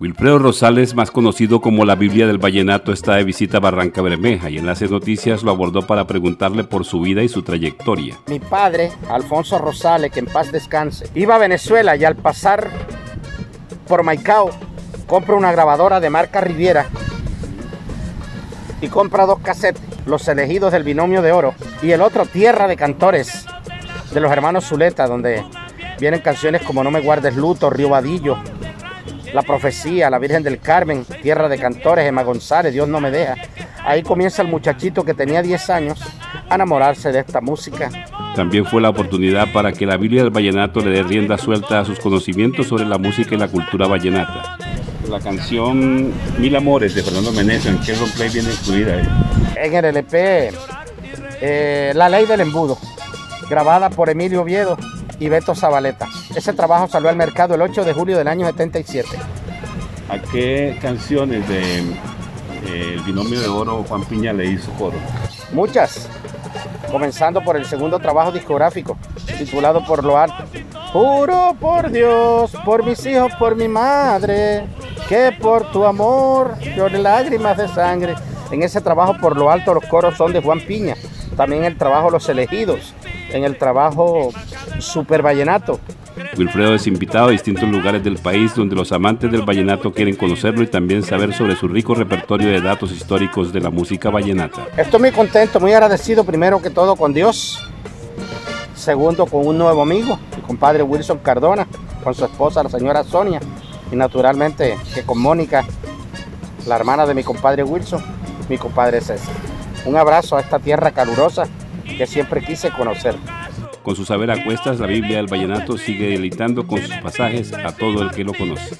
Wilfredo Rosales, más conocido como la Biblia del Vallenato, está de visita a Barranca Bermeja y Enlace Noticias lo abordó para preguntarle por su vida y su trayectoria. Mi padre, Alfonso Rosales, que en paz descanse, iba a Venezuela y al pasar por Maicao, compra una grabadora de marca Riviera y compra dos casetes, Los elegidos del binomio de oro y el otro Tierra de Cantores de los hermanos Zuleta, donde vienen canciones como No me guardes luto, Río Vadillo, la profecía, la Virgen del Carmen, Tierra de Cantores, Emma González, Dios no me deja. Ahí comienza el muchachito que tenía 10 años a enamorarse de esta música. También fue la oportunidad para que la Biblia del Vallenato le dé rienda suelta a sus conocimientos sobre la música y la cultura vallenata. La canción Mil Amores de Fernando Meneses, ¿en qué play viene incluida? En el LP, eh, La Ley del Embudo, grabada por Emilio Oviedo y Beto Zabaleta. Ese trabajo salió al mercado el 8 de julio del año 77. ¿A qué canciones de eh, El Binomio de Oro Juan Piña le hizo coro? Muchas, comenzando por el segundo trabajo discográfico, titulado Por lo alto. Juro por Dios, por mis hijos, por mi madre, que por tu amor llore lágrimas de sangre. En ese trabajo por lo alto los coros son de Juan Piña. También el trabajo Los Elegidos, en el trabajo Super Vallenato. Wilfredo es invitado a distintos lugares del país donde los amantes del vallenato quieren conocerlo y también saber sobre su rico repertorio de datos históricos de la música vallenata. Estoy muy contento, muy agradecido primero que todo con Dios, segundo con un nuevo amigo, mi compadre Wilson Cardona, con su esposa la señora Sonia y naturalmente que con Mónica, la hermana de mi compadre Wilson, mi compadre César. Un abrazo a esta tierra calurosa que siempre quise conocer. Con su saber a cuestas, la Biblia del Vallenato sigue deleitando con sus pasajes a todo el que lo conoce.